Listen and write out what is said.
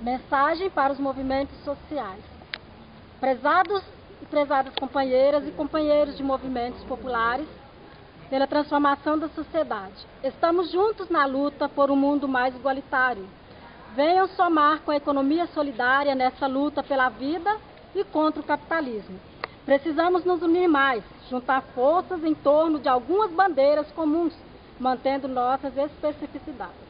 Mensagem para os movimentos sociais. Prezados e prezadas companheiras e companheiros de movimentos populares pela transformação da sociedade. Estamos juntos na luta por um mundo mais igualitário. Venham somar com a economia solidária nessa luta pela vida e contra o capitalismo. Precisamos nos unir mais, juntar forças em torno de algumas bandeiras comuns, mantendo nossas especificidades.